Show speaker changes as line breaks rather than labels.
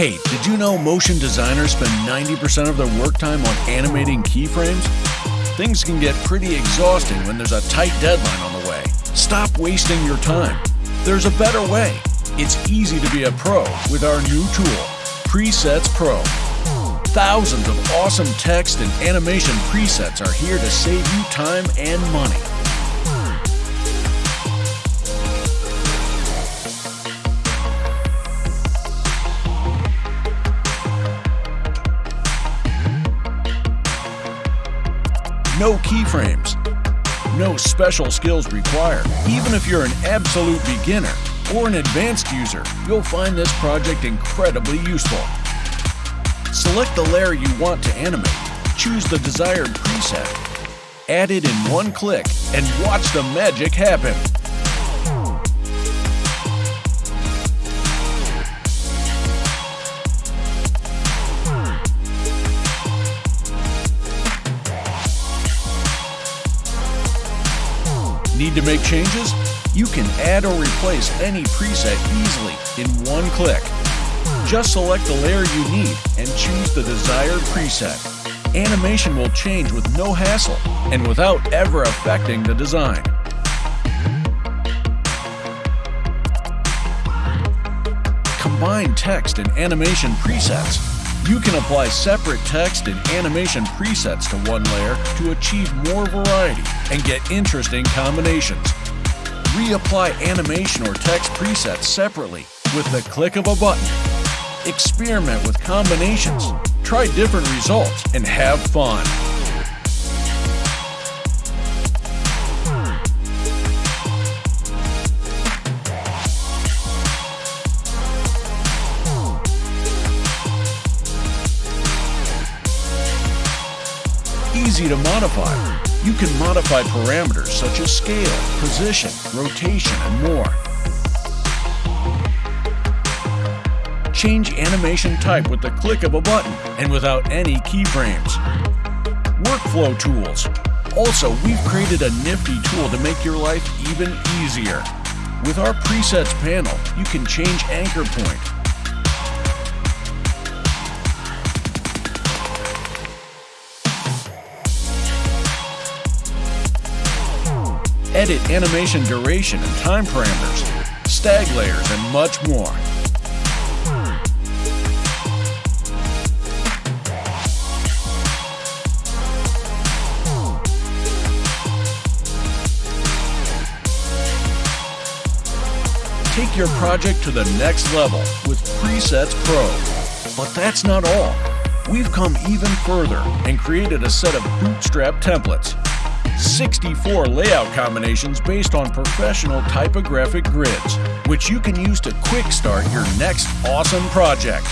Hey, did you know motion designers spend 90% of their work time on animating keyframes? Things can get pretty exhausting when there's a tight deadline on the way. Stop wasting your time. There's a better way. It's easy to be a pro with our new tool, Presets Pro. Thousands of awesome text and animation presets are here to save you time and money. No keyframes. No special skills required. Even if you're an absolute beginner or an advanced user, you'll find this project incredibly useful. Select the layer you want to animate, choose the desired preset, add it in one click, and watch the magic happen. Need to make changes? You can add or replace any preset easily in one click. Just select the layer you need and choose the desired preset. Animation will change with no hassle and without ever affecting the design. Combine text and animation presets you can apply separate text and animation presets to one layer to achieve more variety and get interesting combinations. Reapply animation or text presets separately with the click of a button. Experiment with combinations, try different results, and have fun. Easy to modify. You can modify parameters such as scale, position, rotation, and more. Change animation type with the click of a button and without any keyframes. Workflow tools. Also, we've created a nifty tool to make your life even easier. With our presets panel, you can change anchor point, edit animation duration and time parameters, stag layers, and much more. Take your project to the next level with Presets Pro. But that's not all. We've come even further and created a set of bootstrap templates 64 layout combinations based on professional typographic grids, which you can use to quick start your next awesome project.